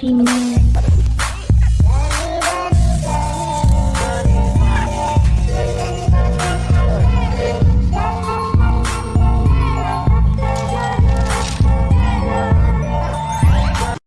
female.